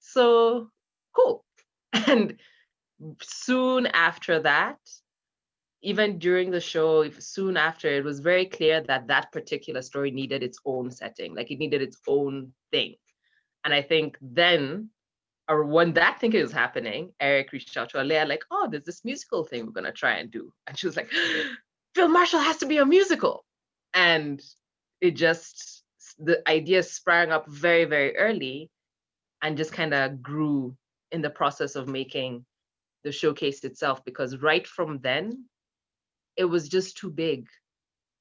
Speaker 3: So cool. And soon after that, even during the show, soon after, it was very clear that that particular story needed its own setting, like it needed its own thing. And I think then or when that thing was happening, Eric reached out to Alea, like, oh, there's this musical thing we're gonna try and do. And she was like, Field marshall has to be a musical. And it just, the idea sprang up very, very early and just kind of grew in the process of making the showcase itself. Because right from then, it was just too big.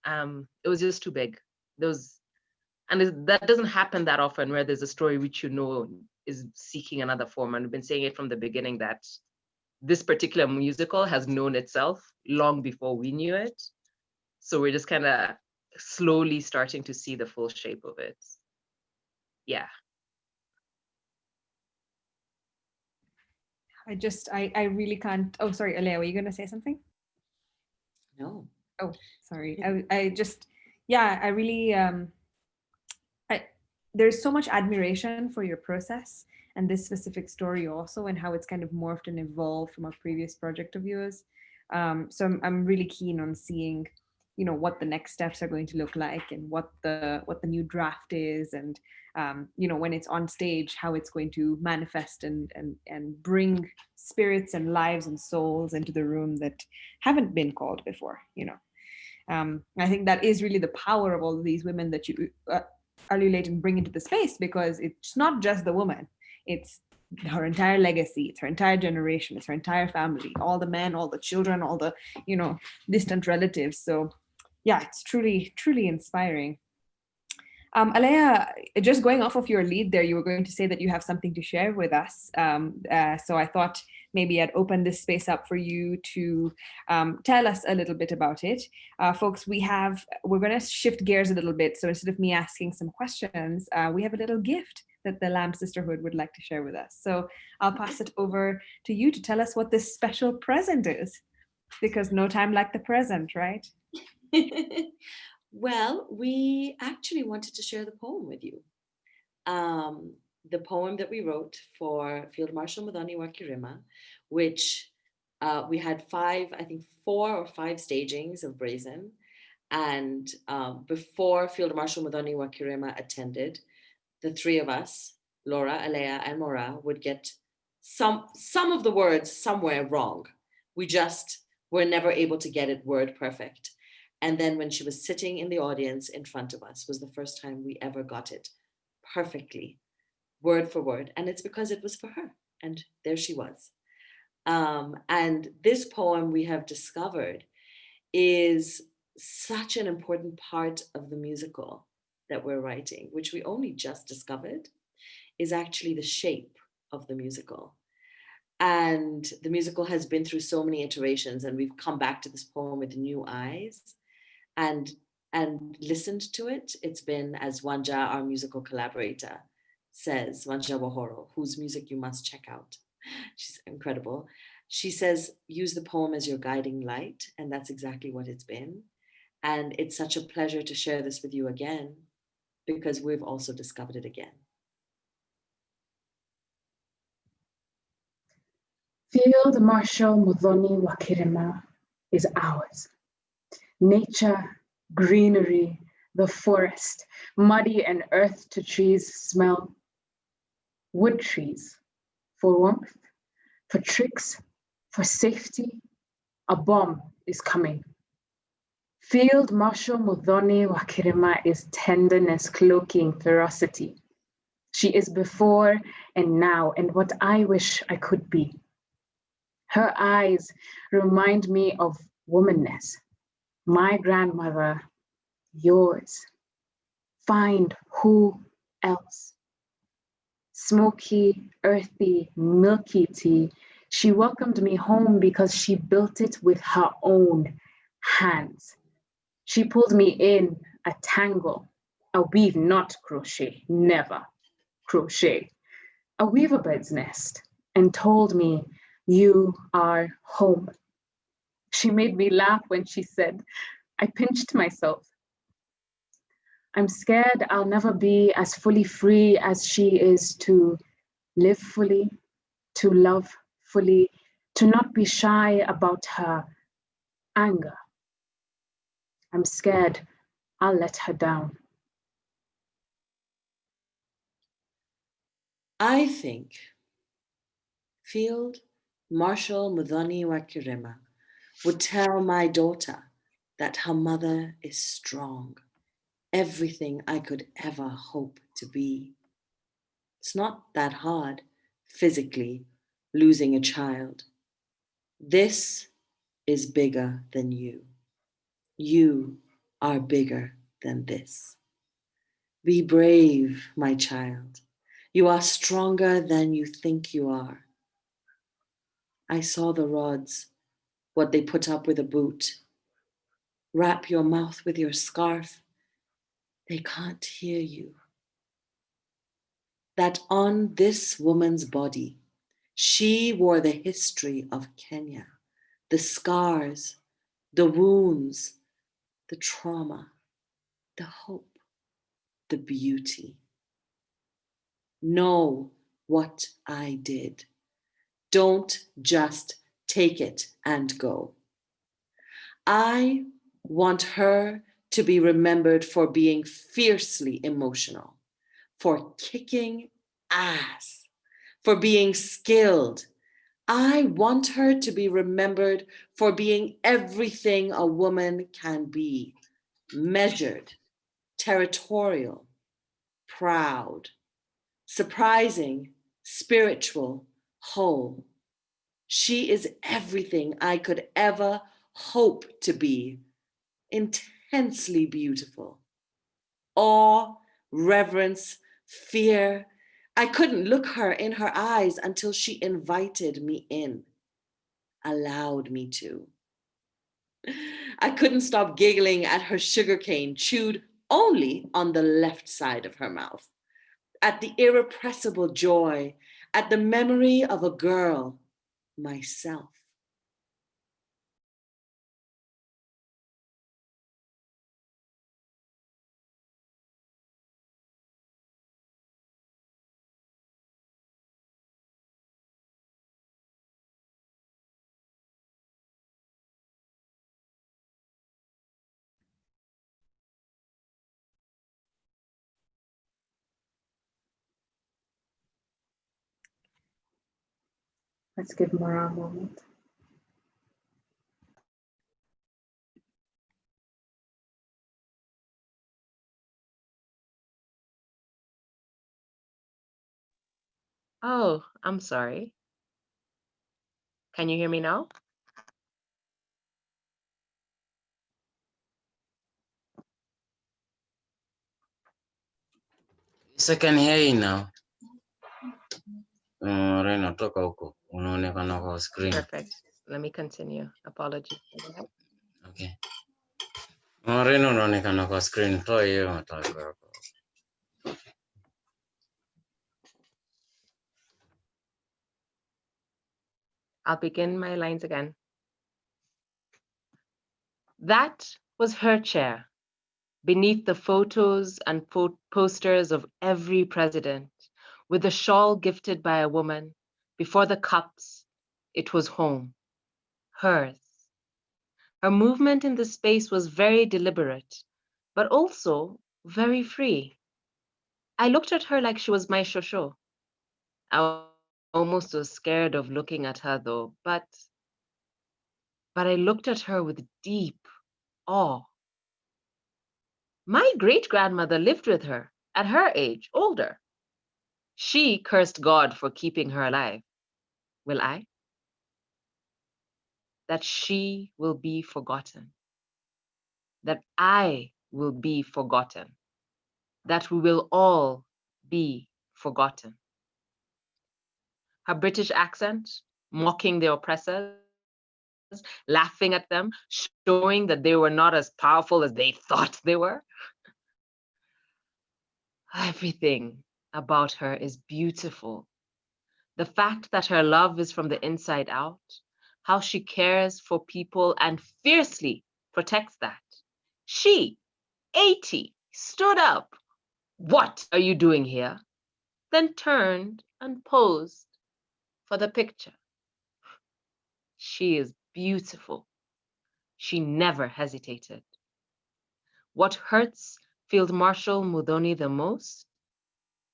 Speaker 3: Um, it was just too big. There was, and that doesn't happen that often where there's a story which you know is seeking another form. And we've been saying it from the beginning that this particular musical has known itself long before we knew it. So we're just kind of slowly starting to see the full shape of it. Yeah.
Speaker 1: I just, I, I really can't. Oh, sorry, Alea, were you going to say something?
Speaker 2: No.
Speaker 1: Oh, sorry. I, I just, yeah, I really, um, I, there's so much admiration for your process and this specific story also and how it's kind of morphed and evolved from a previous project of yours. Um, so I'm, I'm really keen on seeing, you know, what the next steps are going to look like and what the what the new draft is and, um, you know, when it's on stage, how it's going to manifest and, and, and bring spirits and lives and souls into the room that haven't been called before, you know. Um, I think that is really the power of all of these women that you uh, Alu Leighton bring into the space because it's not just the woman, it's her entire legacy, it's her entire generation, it's her entire family, all the men, all the children, all the, you know, distant relatives. So yeah, it's truly, truly inspiring. Um, Alea, just going off of your lead there, you were going to say that you have something to share with us. Um, uh, so I thought maybe I'd open this space up for you to um, tell us a little bit about it. Uh, folks, we have, we're gonna shift gears a little bit. So instead of me asking some questions, uh, we have a little gift that the LAM Sisterhood would like to share with us. So I'll pass it over to you to tell us what this special present is, because no time like the present, right?
Speaker 2: Well, we actually wanted to share the poem with you. Um, the poem that we wrote for Field Marshal Muthoni wa Kirima, which uh, we had five, I think four or five stagings of Brazen. And um, before Field Marshal Muthoni wa Kirima attended, the three of us, Laura, Alea, and Mora, would get some, some of the words somewhere wrong. We just were never able to get it word perfect. And then when she was sitting in the audience in front of us was the first time we ever got it perfectly, word for word. And it's because it was for her. And there she was. Um, and this poem we have discovered is such an important part of the musical that we're writing, which we only just discovered, is actually the shape of the musical. And the musical has been through so many iterations and we've come back to this poem with new eyes and and listened to it. It's been, as Wanja, our musical collaborator, says, Wanja Wohoro, whose music you must check out. She's incredible. She says, use the poem as your guiding light. And that's exactly what it's been. And it's such a pleasure to share this with you again, because we've also discovered it again.
Speaker 4: Field Marshal Muthoni wa Kirima is ours nature, greenery, the forest, muddy and earth to trees smell. Wood trees for warmth, for tricks, for safety. A bomb is coming. Field Marshal Muthoni wa Kirima is tenderness cloaking ferocity. She is before and now, and what I wish I could be. Her eyes remind me of womanness. My grandmother, yours. Find who else? Smoky, earthy, milky tea. She welcomed me home because she built it with her own hands. She pulled me in a tangle, a weave, not crochet, never crochet, a weaver bird's nest, and told me, You are home. She made me laugh when she said, I pinched myself. I'm scared I'll never be as fully free as she is to live fully, to love fully, to not be shy about her anger. I'm scared I'll let her down.
Speaker 2: I think Field Marshal Muthoni wa Kirima would tell my daughter that her mother is strong, everything I could ever hope to be. It's not that hard physically losing a child. This is bigger than you. You are bigger than this. Be brave, my child. You are stronger than you think you are. I saw the rods, what they put up with a boot. Wrap your mouth with your scarf. They can't hear you. That on this woman's body, she wore the history of Kenya, the scars, the wounds, the trauma, the hope, the beauty. Know what I did. Don't just take it and go. I want her to be remembered for being fiercely emotional, for kicking ass, for being skilled. I want her to be remembered for being everything a woman can be, measured, territorial, proud, surprising, spiritual, whole. She is everything I could ever hope to be, intensely beautiful. Awe, reverence, fear. I couldn't look her in her eyes until she invited me in, allowed me to. I couldn't stop giggling at her sugarcane chewed only on the left side of her mouth, at the irrepressible joy, at the memory of a girl, myself.
Speaker 4: Let's give Mara a moment.
Speaker 3: Oh, I'm sorry. Can you hear me now?
Speaker 5: Yes, I can hear you now. Uh, Rena, toka huko. Unaonekana kwa screen.
Speaker 3: Perfect. Let me continue. Apologies. for that.
Speaker 5: Okay. Rena, unaonekana kwa screen. Toa hiyo matako yako.
Speaker 3: I'll begin my lines again. That was her chair, beneath the photos and po- posters of every president, with a shawl gifted by a woman. Before the cups, it was home, hers. Her movement in the space was very deliberate, but also very free. I looked at her like she was my shosho. I almost was scared of looking at her though, but but I looked at her with deep awe. My great grandmother lived with her at her age, older. She cursed God for keeping her alive. Will I? That she will be forgotten. That I will be forgotten. That we will all be forgotten. Her British accent, mocking the oppressors, laughing at them, showing that they were not as powerful as they thought they were. Everything about her is beautiful. The fact that her love is from the inside out, how she cares for people and fiercely protects that. She, 80, stood up. What are you doing here? Then turned and posed for the picture. She is beautiful. She never hesitated. What hurts Field Marshal Muthoni the most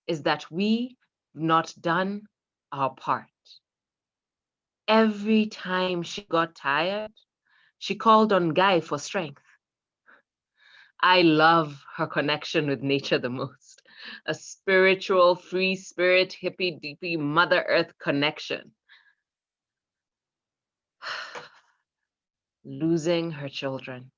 Speaker 3: is that we've not done our part. Every time she got tired, she called on Ngai for strength. I love her connection with nature the most. A spiritual, free spirit, hippie, deepy, Mother Earth connection. Losing her children.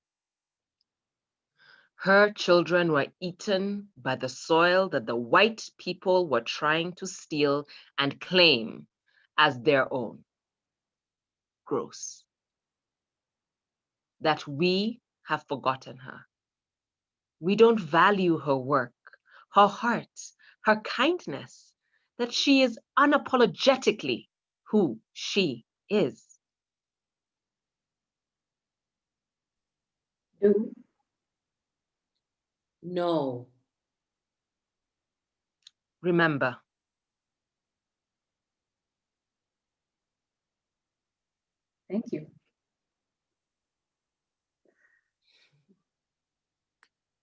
Speaker 3: Her children were eaten by the soil that the white people were trying to steal and claim as their own. Gross. That we have forgotten her. We don't value her work, her heart, her kindness, that she is unapologetically who she is.
Speaker 2: No.
Speaker 3: Remember,
Speaker 4: Thank you.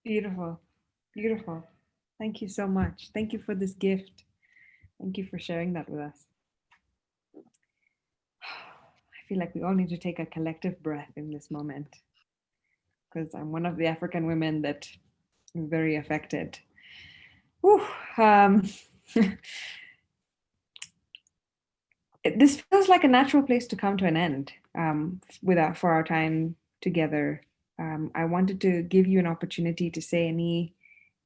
Speaker 1: Beautiful. Beautiful. Thank you so much. Thank you for this gift. Thank you for sharing that with us. I feel like we all need to take a collective breath in this moment because I'm one of the African women that is very affected. Whew, um, this feels like a natural place to come to an end um, with our, for our time together. Um, I wanted to give you an opportunity to say any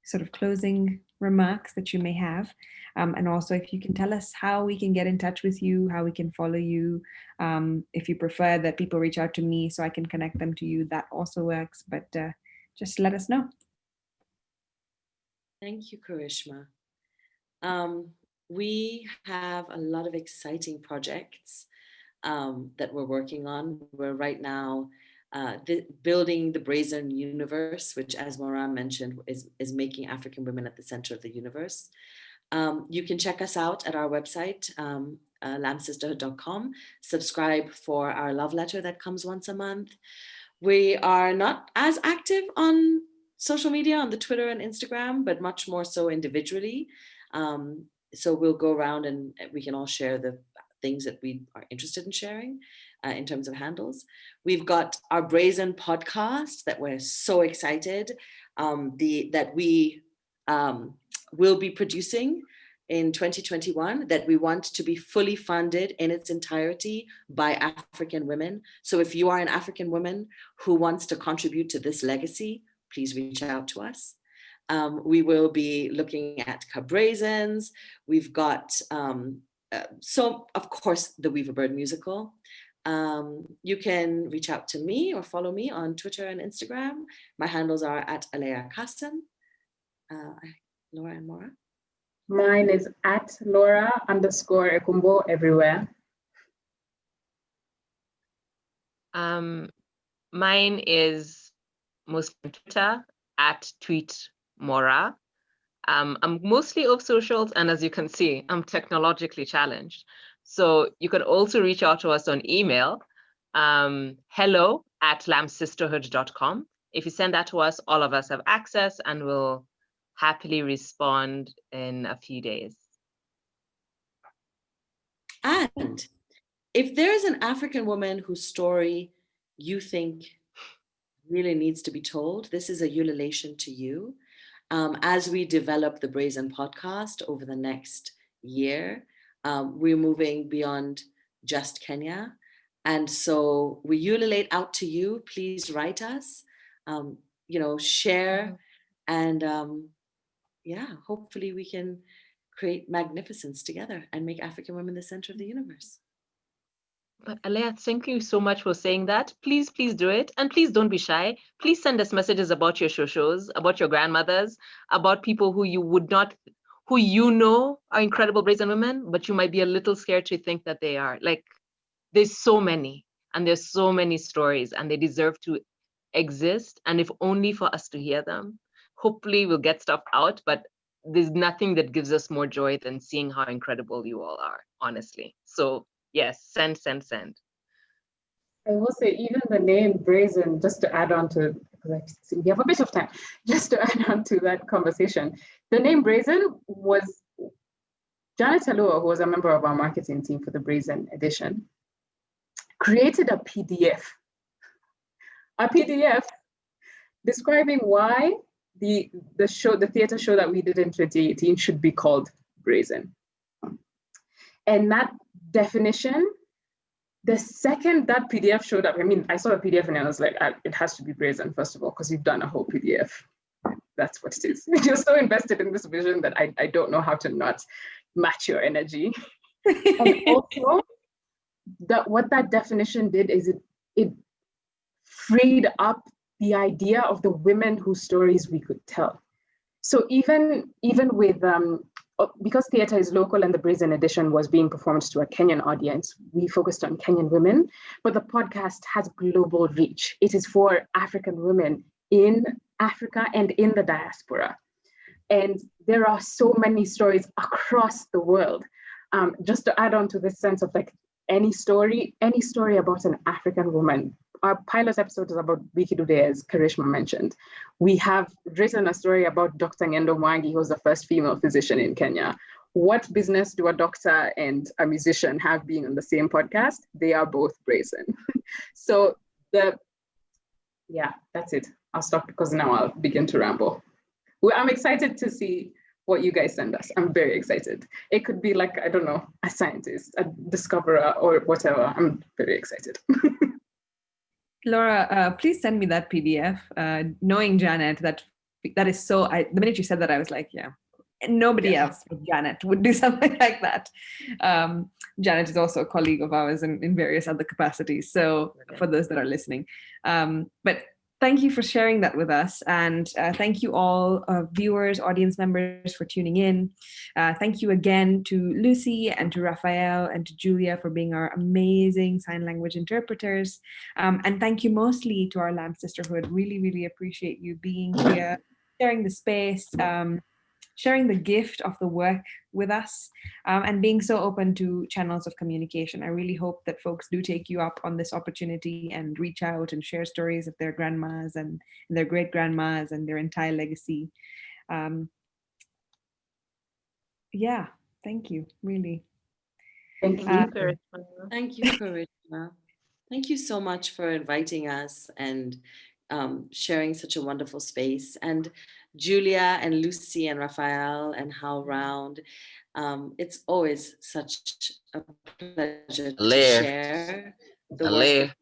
Speaker 1: sort of closing remarks that you may have. Um, and also if you can tell us how we can get in touch with you, how we can follow you. Um, if you prefer that people reach out to me so I can connect them to you, that also works, but uh, just let us know.
Speaker 2: Thank you, Karishma. Um, we have a lot of exciting projects um, that we're working on. We're right now uh, the, building the Brazen Universe, which, as Moran mentioned, is, is making African women at the center of the universe. Um, you can check us out at our website, um, uh, lamsisterhood.com. Subscribe for our love letter that comes once a month. We are not as active on social media, on the Twitter and Instagram, but much more so individually. Um, so we'll go around and we can all share the things that we are interested in sharing uh, in terms of handles. We've got our Brazen podcast that we're so excited um, the that we um, will be producing in 2021 that we want to be fully funded in its entirety by African women. So if you are an African woman who wants to contribute to this legacy, please reach out to us. Um, we will be looking at Cabrazens. We've got, um, uh, so of course, the Weaver Bird musical. Um, you can reach out to me or follow me on Twitter and Instagram. My handles are at Alea Kassam. Uh, Laura and Mora.
Speaker 4: Mine is at Laura underscore Ekumbo everywhere.
Speaker 3: um, mine is most on Twitter at tweet Mora. Um, I'm mostly off socials, and as you can see, I'm technologically challenged. So you can also reach out to us on email, um, hello at lamsisterhood.com. If you send that to us, all of us have access and we'll happily respond in a few days.
Speaker 2: And if there's an African woman whose story you think really needs to be told, this is a ululation to you. Um, as we develop the Brazen podcast over the next year, um, we're moving beyond just Kenya. And so we ululate out to you. Please write us, um, you know, share, and um, yeah, hopefully we can create magnificence together and make African women the center of the universe.
Speaker 3: But Alea, thank you so much for saying that. Please, please do it. And please don't be shy. Please send us messages about your shows, about your grandmothers, about people who you would not, who you know are incredible brazen women, but you might be a little scared to think that they are. Like, there's so many, and there's so many stories, and they deserve to exist. And if only for us to hear them, hopefully we'll get stuff out, but there's nothing that gives us more joy than seeing how incredible you all are, honestly. So yes, send, send, send.
Speaker 4: I will say even the name Brazen, just to add on to, because I think we have a bit of time, just to add on to that conversation. The name Brazen was Janet Alua, who was a member of our marketing team for the Brazen edition, created a PDF, a PDF describing why the, the show, the theater show that we did in 2018 should be called Brazen. And that definition, the second that PDF showed up, I mean, I saw a PDF and I was like, ah, it has to be brazen, first of all, because you've done a whole PDF. That's what it is. You're so invested in this vision that I, I don't know how to not match your energy. and also, that what that definition did is it, it freed up the idea of the women whose stories we could tell. So even, even with um, because theater is local and the Brazen edition was being performed to a Kenyan audience, we focused on Kenyan women, but the podcast has global reach. It is for African women in Africa and in the diaspora. And there are so many stories across the world. Um, just to add on to this sense of like any story, any story about an African woman our pilot episode is about Bi Kidude, as Karishma mentioned. We have written a story about Dr. Ngendo Mwangi, who was the first female physician in Kenya. What business do a doctor and a musician have being on the same podcast? They are both brazen. so the, yeah, that's it. I'll stop because now I'll begin to ramble. Well, I'm excited to see what you guys send us. I'm very excited. It could be like, I don't know, a scientist, a discoverer or whatever. I'm very excited.
Speaker 1: Laura, uh, please send me that PDF. Uh, knowing Janet, that that is so. I, the minute you said that, I was like, yeah, nobody yeah. else but Janet would do something like that. Um, Janet is also a colleague of ours in, in various other capacities. So okay. for those that are listening, um, but thank you for sharing that with us. And uh, thank you all uh, viewers, audience members for tuning in. Uh, thank you again to Lucy and to Raphael and to Julia for being our amazing sign language interpreters. Um, and thank you mostly to our LAM Sisterhood. Really, really appreciate you being here, sharing the space. Um, sharing the gift of the work with us um, and being so open to channels of communication. I really hope that folks do take you up on this opportunity and reach out and share stories of their grandmas and, and their great grandmas and their entire legacy. Um, yeah, thank you, really.
Speaker 2: Thank you, uh, Thank you, Karishma. Thank you so much for inviting us and um, sharing such a wonderful space. And Julia and Lucy and Raphael and How Round. Um, it's always such a pleasure to share.
Speaker 5: The Alair.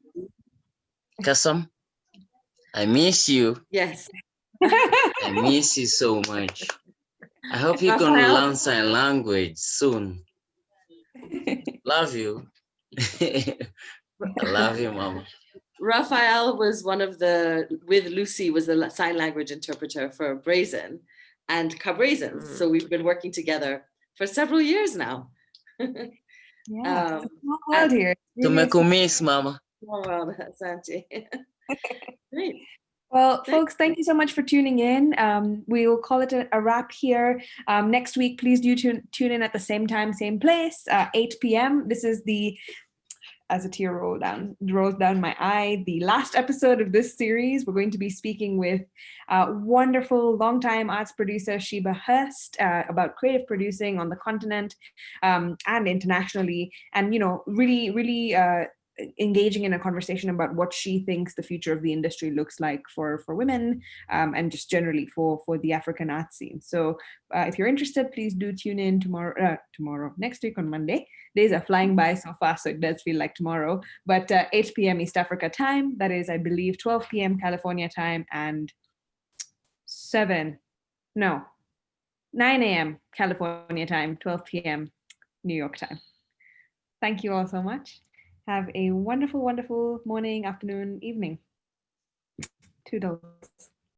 Speaker 5: Kasam, I miss you.
Speaker 2: Yes.
Speaker 5: I miss you so much. I hope you can learn sign language soon. love you. I love you, mama.
Speaker 2: Raphael was one of the, with Lucy, was the sign language interpreter for Brazen and Cabrazen. Mm. So we've been working together for several years now.
Speaker 1: yeah, um, world here.
Speaker 5: To make a miss, mama.
Speaker 2: Well, Santi. Great.
Speaker 1: Well, folks, thank you so much for tuning in. Um, we will call it a, a wrap here. Um, next week, please do tune, tune in at the same time, same place, uh, 8 p.m. This is the as a tear roll down rolls down my eye. The last episode of this series, we're going to be speaking with uh, wonderful longtime arts producer Sheba Hurst uh, about creative producing on the continent um, and internationally, and you know, really, really uh, engaging in a conversation about what she thinks the future of the industry looks like for for women um, and just generally for for the African art scene. So uh, if you're interested, please do tune in tomorrow, uh, tomorrow, next week on Monday. Days are flying by so fast, so it does feel like tomorrow, but uh, 8 p.m. East Africa time, that is, I believe, 12 p.m. California time and 7, no, 9 a.m. California time, 12 p.m. New York time. Thank you all so much. Have a wonderful, wonderful morning, afternoon, evening. Toodles.